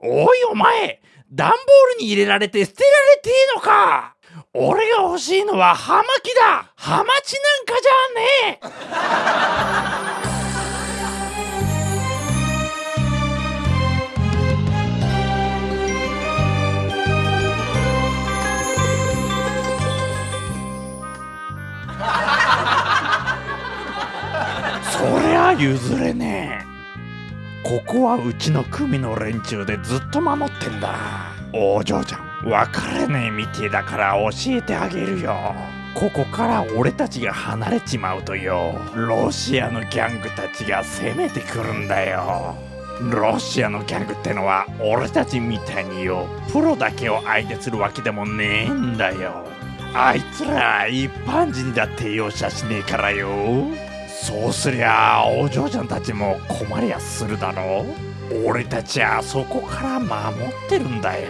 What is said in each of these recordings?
おいお前段ボールに入れられて捨てられてえのか。俺が欲しいのはハマキだ。ハマチなんかじゃねえ。そりゃ譲れねえ。ここはうちの組の連中でずっと守ってんだ。お嬢ちゃん。分かれねえみてえだから教えてあげるよ。ここから俺たちが離れちまうとよ。ロシアのギャングたちが攻めてくるんだよ。ロシアのギャングってのは俺たちみたいによ。プロだけを相手するわけでもねえんだよ。あいつら一般人だって容赦しねえからよ。そうすりゃお嬢ちゃんたちも困りやするだろう。俺たちはそこから守ってるんだよ。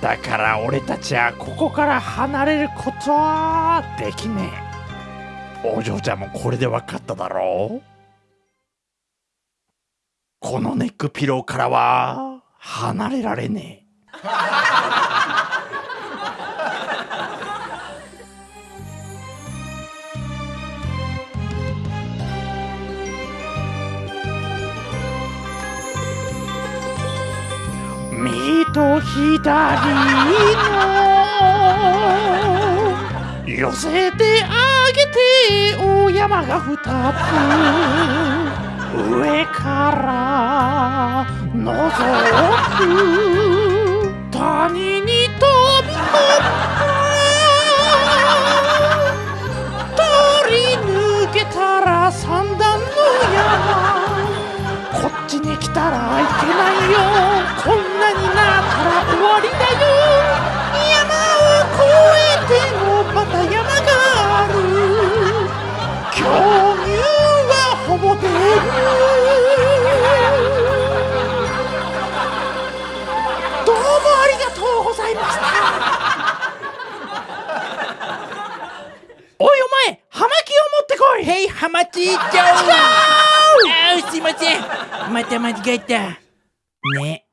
だから俺たちはここから離れることはできねえ。お嬢ちゃんもこれで分かっただろう。このネックピローからは離れられねえ。右と左の寄せてあげてお山が二つ。上から覗く。谷に飛び込む通り抜けたら三段の山。こっちに来たらいけないよ。お前葉巻を持ってこい！へいハマチ一丁あーすいません。また間違えた。ね